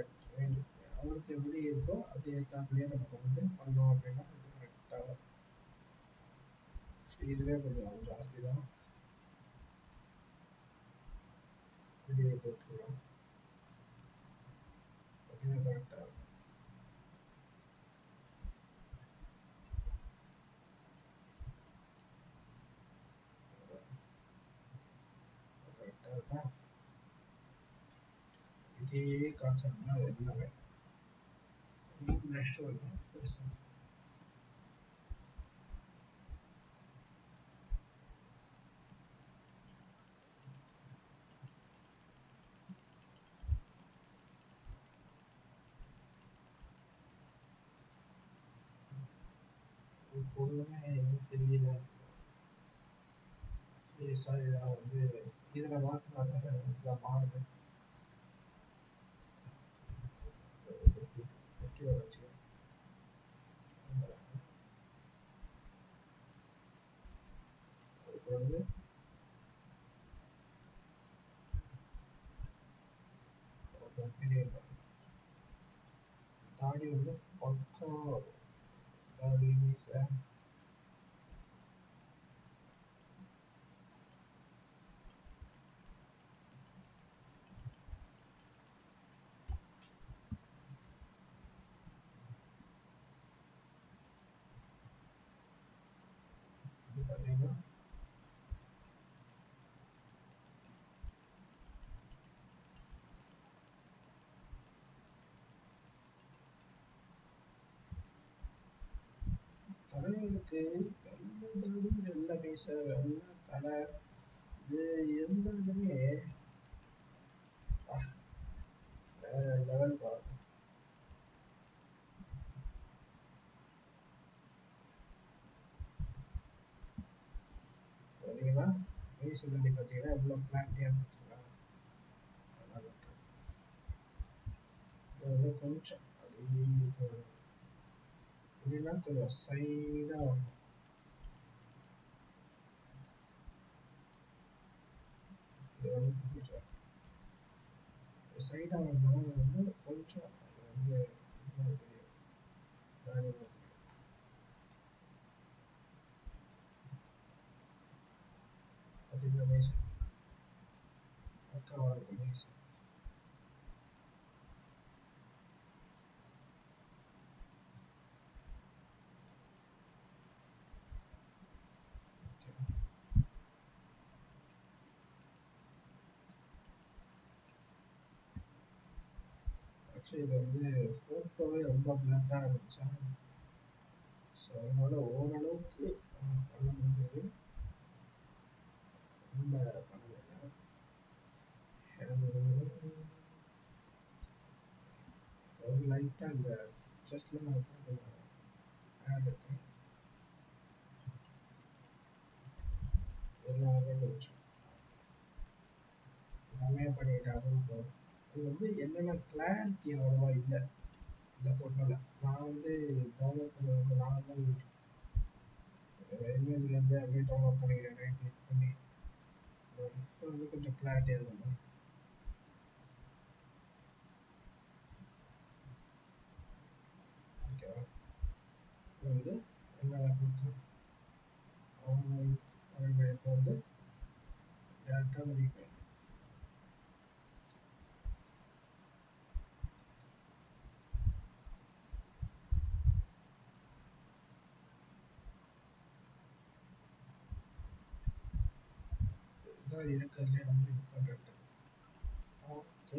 அவருக்கு எப்படி இருக்கோ அது ஏற்றாப்புலேயே நம்ம வந்து பண்ணோம் அப்படின்னா கொஞ்சம் கரெக்டாக வரும் இதுவே கொஞ்சம் ஜாஸ்தி தான் வெளியே போட்டுருலாம் இது கரெக்டாக இருக்கும் கரெக்டாக இருக்கா இதே கான்செப்ட் தான் அது எல்லாமே கொஞ்சம் ப்ளஷ் வரணும் பெருசாக ஒன்றுமே தெரியல. சாரி நான் வந்து இதில் மாற்றினா தான் மாறுவேன் ஃபிஃப்டியோட வச்சுக்கேன் அதுக்கு வந்து தெரியல தாடி வந்து பக்கா தாடி மீசை எனக்கு வெள்ளை தாடி வெள்ளை வெள்ளை தலை. இது இருந்தாலுமே வேற லெவல் பா பார்த்தீங்கன்னா பார்த்தீங்கன்னா எவ்வளோ பிளாட்டியாக கொஞ்சம் அப்படி இப்போ இதுனா கொஞ்சம் சைடாக வரணும் இது வந்து கொஞ்சம் சைடாக வந்தாலும் அது வந்து கொஞ்சம் அது வந்து இது மாதிரி தெரியும் தாடி மாதிரி இது வந்து ஃபோட்டோவே ரொம்ப பிளாக்காக இருந்துச்சா. ஸோ அதனால் ஓரளவுக்கு பண்ண முடியாது ரொம்ப பண்ண முடியல ஒரு லைட்டாக அந்த செஸ்டில் நான் கொஞ்சம் ஆட் இருக்கு இதெல்லாம் கொஞ்சம் எல்லாமே பண்ணிட்டு அதுவும் போதும் இது வந்து என்னென்ன கிளாரிட்டி அவ்வளோவா இல்லை. இந்த ஃபோட்டோவில் நான் வந்து டவுன்லோட் பண்ண வந்து நார்மல் இமேஜ்லேருந்து அப்படியே டவுன்லோட் பண்ணிக்கிறேன் ரைட் கிளிக் பண்ணி இப்போ வந்து கொஞ்சம் கிளாரிட்டியாக இருக்கும் ஓகேவா இது வந்து என்னென்ன கொடுத்தோம் இப்போ வந்து டேரெக்டாக வந்து ரீபே இதுதான் இருக்கிறதுலே ரொம்ப இது பார்த்து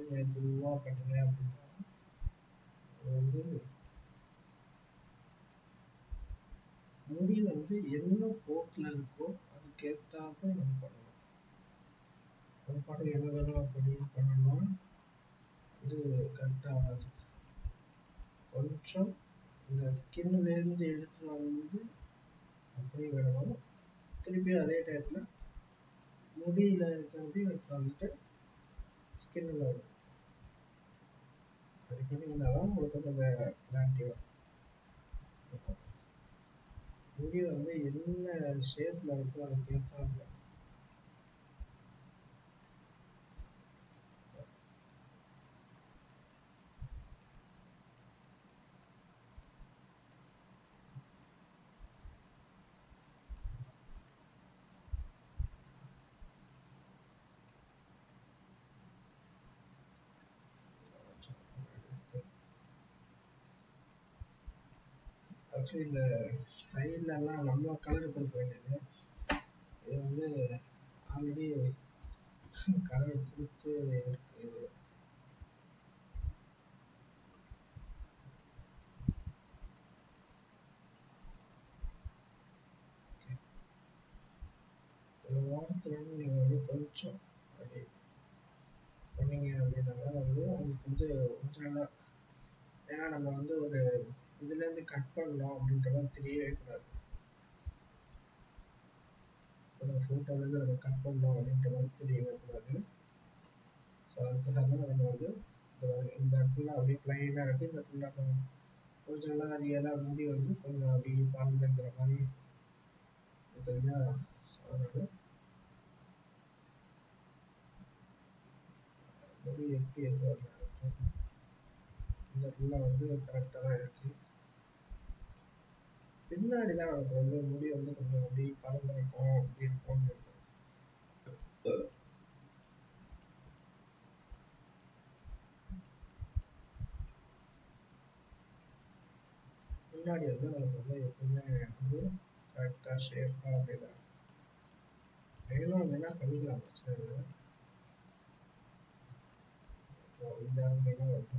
மெதுவாக பண்ணுங்க அப்படின்னா வந்து முடி வந்து என்ன போக்கில் இருக்கோ அதுக்கேற்றாப்ப நம்ம பண்ணணும். ஒரு படம் என்ன வேணும் அப்படி பண்ணோம்னா இது கரெக்டாக ஆகாது கொஞ்சம் இந்த ஸ்கின்லேருந்து எடுத்துட்டு வந்து அப்படியே விடணும் திருப்பி அதே டயத்தில் முடியில் இருக்கிறது எடுத்து வந்துட்டு ஸ்கின்னில் வரும். அதுக்கு பண்ணிங்கன்னா தான் உங்களுக்கு வந்து அந்த கிளாரிட்டி வரும். முடி வந்து என்ன ஷேப்பில் இருக்கோ அதுக்கு ஏற்றாப்புல ஆக்சுவலி இந்த சைட்லலாம் நம்ம கலர் கொடுக்க வேண்டியது. இது வந்து ஆல்ரெடி கலர் கொடுத்து இருக்குது இது ஓரத்துல நீங்கள் வந்து கொஞ்சம் அப்படி பண்ணீங்க அப்படின்னா வந்து உங்களுக்கு வந்து ஒரிஜினலாக ஏன்னா நம்ம வந்து ஒரு இதுலேருந்து கட் பண்ணலாம் அப்படின்ற மாதிரி தெரியவே கூடாது. ஒரு ஃபோட்டோலேருந்து நம்ம கட் பண்ணலாம் அப்படின்ற மாதிரி தெரியவே கூடாது. ஸோ அதுக்காக தான் நம்ம வந்து இந்த இடத்துல அப்படியே பிளைனாக இருக்குது இந்த இடத்துல நம்ம ஒரிஜினலாக ரியலாக முடி வந்து கொஞ்சம் அப்படியே பறந்துங்கிற மாதிரி இது இல்லையா ஸோ அதனால எப்படி இருக்கோ இந்த இடத்துல வந்து கரெக்டாக தான் இருக்குது பின்னாடி தான் நமக்கு வந்து முடி வந்து கொஞ்சம் அப்படி பறந்துருக்கும் அப்படி இருக்கும். முன்னாடி வந்து நமக்கு வந்து எப்பவுமே வந்து கரெக்டாக ஷேப்பாக அப்படிதான். மேலும் வேணா பண்ணிக்கலாம் பிரச்சனை இல்லை. இந்த இடத்துலலாம் வந்து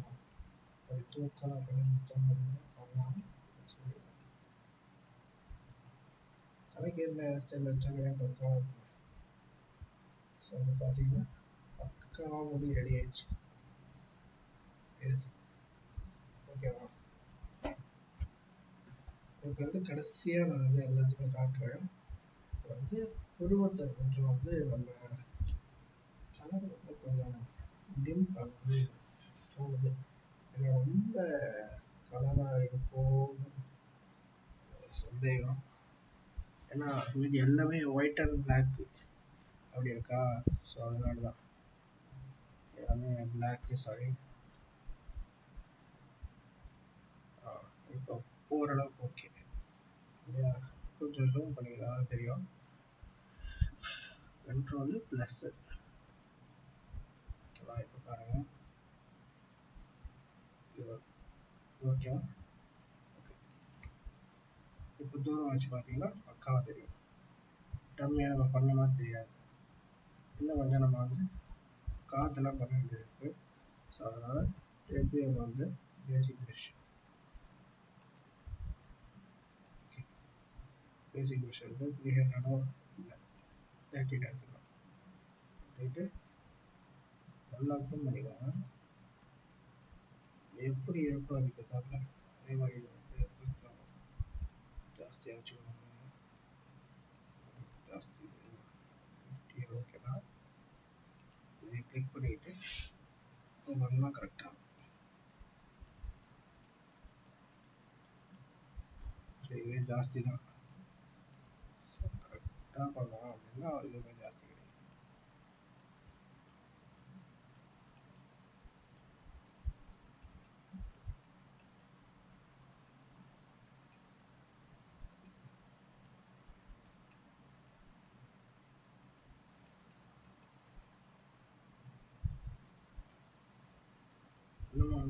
அப்படி தூக்கலாம் பண்ணி முத்தம் அப்படின்னா பண்ணலாம் பிரச்சனை இல்லை கணக்கு என்ன ஸ்டைல் வச்சாங்க பக்காவாக இருக்கும் ஸோ வந்து பார்த்தீங்கன்னா பக்காவாக முடி ரெடி ஆயிடுச்சு ஓகேவா உங்களுக்கு வந்து கடைசியாக நான் வந்து எல்லாத்தையுமே காட்டுறேன். வந்து புருவத்தை கொஞ்சம் வந்து நம்ம கலர் வந்து கொஞ்சம் டிம் பண்ணது தோணுது. ஏன்னா ரொம்ப கலராக இருக்கும். சந்தேகம். ஏன்னா மீதி எல்லாமே ஒயிட் அண்ட் பிளாக் அப்படி இருக்கா? ஸோ அதனால தான் எல்லாமே பிளாக்கு சாரி இப்போ ஓரளவுக்கு ஓகே இல்லையா? கொஞ்சம் ஜூம் பண்ணிக்கலாம் தெரியும். கண்ட்ரோலு ப்ளஸ் ஓகேவா இப்போ பாருங்கள் ஓகேவா ஓகே இப்போ தூரம் வச்சு பார்த்தீங்கன்னா பக்காவாக தெரியும். டம்மியாக நம்ம பண்ண மாதிரி தெரியாது. இன்னும் கொஞ்சம் நம்ம வந்து காற்றுலாம் பண்ண வேண்டியது இருக்குது ஸோ அதனால் திருப்பி நம்ம வந்து பேசிக் ப்ரஷ் பேசிக் ப்ரஷ் வந்து த்ரீ ஹண்ட்ரடோ இல்லை தேர்ட்டின் எடுத்துக்கலாம். எடுத்துக்கிட்டு நல்லா ஜூம் பண்ணிக்கோங்க. எப்படி இருக்கோ அதுக்கு தகுந்த அதே மாதிரி ஜாஸ்தியாக வச்சுக்கோங்க ஜாஸ்தி ஃபிஃப்டி ஓகேவா இதை கிளிக் பண்ணிக்கிட்டு பண்ணால் கரெக்டாக ஸோ இதுவே ஜாஸ்தி தான் ஸோ கரெக்டாக பண்ணோம் அப்படின்னா இதுவே ஜாஸ்தி கிடைக்கும் இன்னும்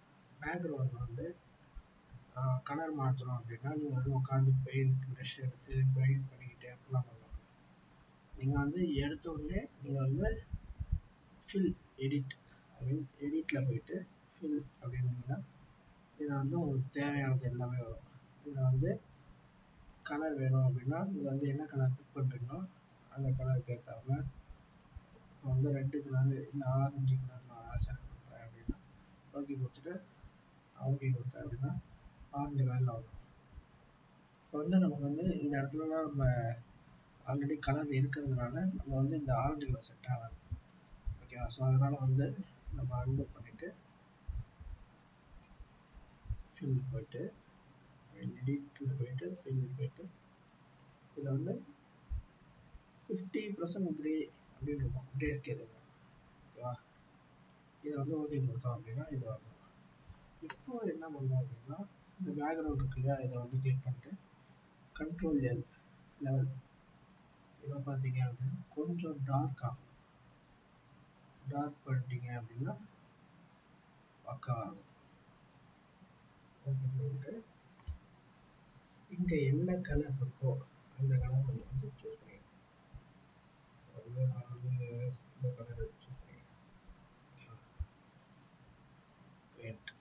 பேக்ரவுண்ட் வந்து கலர் மாற்றணும் அப்படின்னா நீங்கள் வந்து உட்காந்து பெயிண்ட் ப்ரெஷ் எடுத்து பெயிண்ட் பண்ணிக்கிட்டு அப்படிலாம் பண்ணலாம் நீங்கள் வந்து எடுத்த உடனே நீங்கள் வந்து ஃபில் எடிட் ஐ மீன் எடிட்டில் போயிட்டு ஃபில் அப்படின்னீங்கன்னா இதில் வந்து உங்களுக்கு தேவையானது எல்லாமே வரும். இதில் வந்து கலர் வேணும் அப்படின்னா நீங்கள் வந்து என்ன கலர் பிக் பண்ணுறீங்களோ அந்த கலருக்கு ஏற்றாம இப்போ வந்து ரெட்டு கலர் இல்லை ஆரஞ்சு கலர் நான் செலக்ட் பண்ணுறேன் அப்படின்னா ஓகே கொடுத்துட்டு ஓகே கொடுத்தேன் அப்படின்னா ஆரஞ்சு கலரில் வரும் இப்போ வந்து நமக்கு வந்து இந்த இடத்துலலாம் நம்ம ஆல்ரெடி கலர் இருக்கிறதுனால நம்ம வந்து இந்த ஆரஞ்சு கலர் செட் ஆகாது ஓகேவா ஸோ அதனால் வந்து நம்ம அன்பு பண்ணிவிட்டு ஃபில் போயிட்டு எடிட்டில் போயிட்டு ஃபில் போயிட்டு இதில் வந்து ஃபிஃப்டி பர்சன்ட் க்ரே அப்படின்னு இருக்கும். க்ரே ஸ்கேல் ஓகேவா இதை வந்து ஓகே கொடுத்தோம் அப்படின்னா இது வரும். இப்போ என்ன பண்ணோம் அப்படின்னா இந்த பேக்ரவுண்ட் இருக்கு இல்லையா இதை வந்து கிளிக் பண்ணிட்டு கண்ட்ரோல் எல் லெவல் இதை பார்த்தீங்க அப்படின்னா கொஞ்சம் டார்க் ஆகும். டார்க் பண்ணிட்டீங்க அப்படின்னா பக்கா ஆகும் ஓகே பண்ணிட்டு இங்கே என்ன கலர் இருக்கோ அந்த கலர் நம்ம வந்து சூஸ் பண்ணிக்கலாம் வந்து நான் வந்து இந்த கலர் சூஸ் பண்ணிக்கிறேன் பெயிண்ட்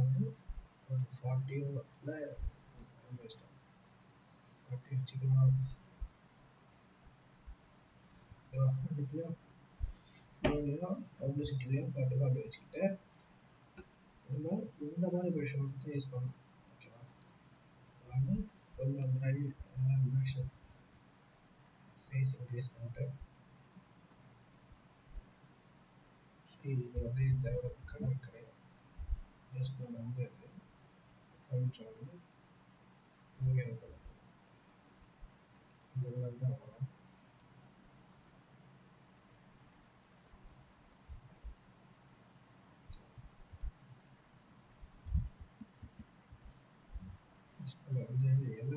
வந்து ஒரு ஃபார்ட்டியில் இஷ்டம் ஃபார்ட்டி வச்சுக்கலாம். ரெண்டுத்துலையும் ஃபோன்லையும் பப்ளிசிட்டிலையும் ஃபார்ட்டி ஃபார்ட்டி வச்சுக்கிட்டு நம்ம இந்த மாதிரி ப்ரஷ் தான் யூஸ் பண்ணணும். ஓகேவா வந்து கொஞ்சம் ப்ரஷ் சைஸ் இன்க்ரீஸ் பண்ணிட்டு இது வந்து இந்த கலர் கிடையாது ஜஸ்ட் நம்ம வந்து கொஞ்சம் வந்து இங்கே கலர் இந்த தான் வரும் வந்து என்ன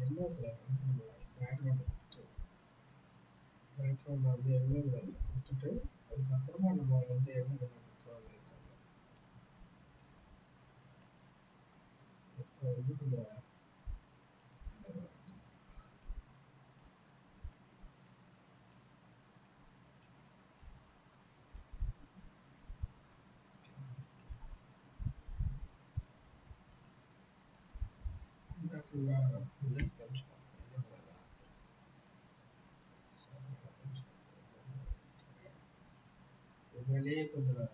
எல்லோ கலர் வந்து நம்ம பேக்ரவுண்ட் கொடுத்துருவோம் பேக்ரவுண்ட் வந்து எல்லோ கலரில் கொடுத்துட்டு அதுக்கப்புறமா நம்ம வந்து என்ன கலர் ก็คือว่าคุณจะเขียนช็อตในเรื่องเวลาเดี๋ยววันนี้คุณจะ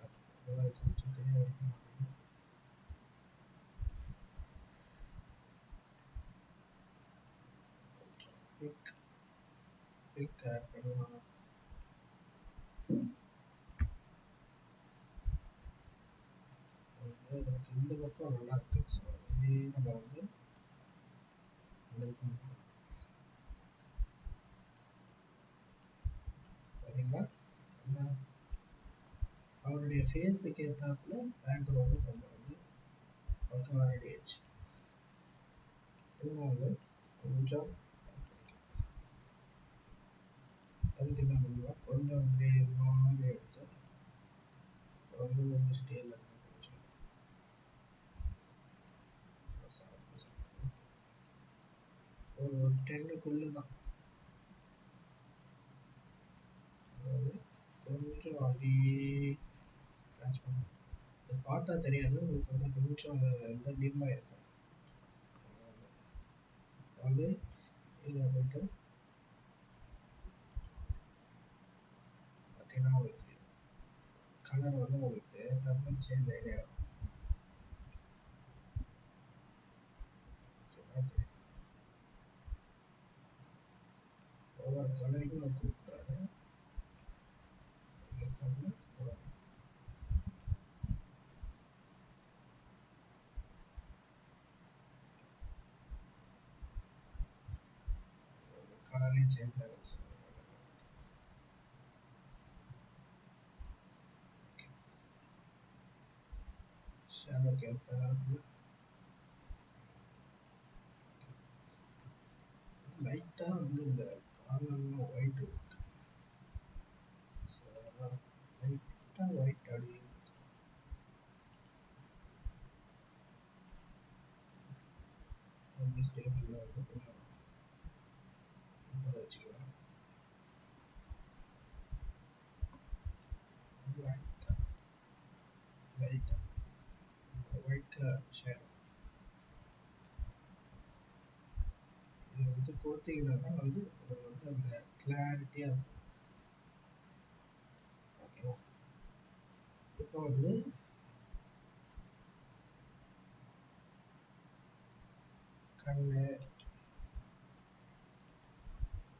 நமக்கு இந்த நல்லா இருக்கு ஸோ அதே நம்ம வந்து இந்த பார்த்தீங்களா நல்லா அவருடைய ஃபேஸுக்கு ஏற்றாப்புல பேக்ரவுண்டும் நம்ம வந்து பக்கம் ரெடி ஆயிடுச்சு இன்னும் வந்து கொஞ்சம் அதுக்கு என்ன பண்ணுவோம்? கொஞ்சம் கிரே மாதிரி எடுத்து ரொம்ப கொஞ்சம் ஸ்டேல அதில் கொஞ்சம் ஒரு டென்னுக்குள்ளே தான். அதாவது கொஞ்சம் அப்படியே இது பார்த்தா தெரியாது உங்களுக்கு வந்து கொஞ்சம் இந்த டிம்மாக இருக்கும். வந்து இதில் போயிட்டு பார்த்தீங்கன்னா உங்களுக்கு கலர் வந்து உங்களுக்கு தமிழ் சேஞ்ச் ஆகிட்டே வரும் பார்த்தீங்கன்னா தெரியும் ஒவ்வொரு கலருக்கும் நம்ம கொடுக்கக்கூடாது கலரே சேஞ்ச் ஆகும் வந்து இந்த ಅನ್ನನ್ನು ವೈಟ್ ಲೈಟ್ ವೈಟ್ ಅಡಿ this table now the merge here white light white color shadow கொடுத்தீங்கன்னா தான் வந்து உங்களுக்கு வந்து அந்த கிளாரிட்டியாக இருக்கும். ஓகேவா இப்போ வந்து கண்ணு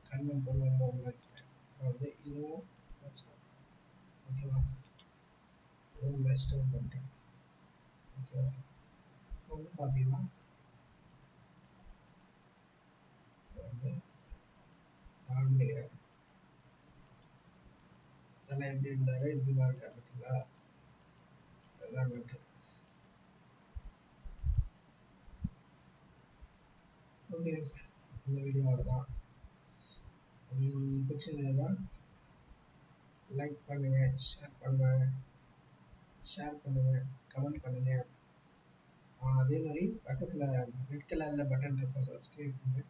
கண்ணு பொருள் வந்து வந்து இதுவும் ஓகேவா இதுவும் பெஸ்ட்டு பண்ணிட்டேன். ஓகேவா இப்போ வந்து பார்த்தீங்கன்னா வந்து நினைக்கிறேன் அதெல்லாம் எப்படி இருந்தாரு இப்படி பாருங்க பார்த்தீங்களா? அதுதான் மேட்ரு ஓகே இந்த வீடியோவோட தான் பிடிச்சதுன்னா லைக் பண்ணுங்க ஷேர் பண்ணுங்க ஷேர் பண்ணுங்க கமெண்ட் பண்ணுங்க. அதே மாதிரி பக்கத்தில் ரெட் கலரில் பட்டன் இருக்கும் சப்ஸ்கிரைப் பண்ணுங்கள்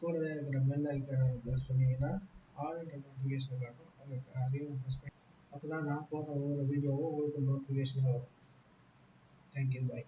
கூடவே இருக்கிற பெல் ஐக்கானை ப்ரெஸ் பண்ணிங்கன்னா ஆல்ன்ற நோட்டிஃபிகேஷன் காட்டும். அதுக்கு அதையும் ப்ரெஸ் பண்ணி அப்போ தான் நான் போடுற ஒவ்வொரு வீடியோவும் உங்களுக்கு நோட்டிஃபிகேஷன் வரும். Thank you bye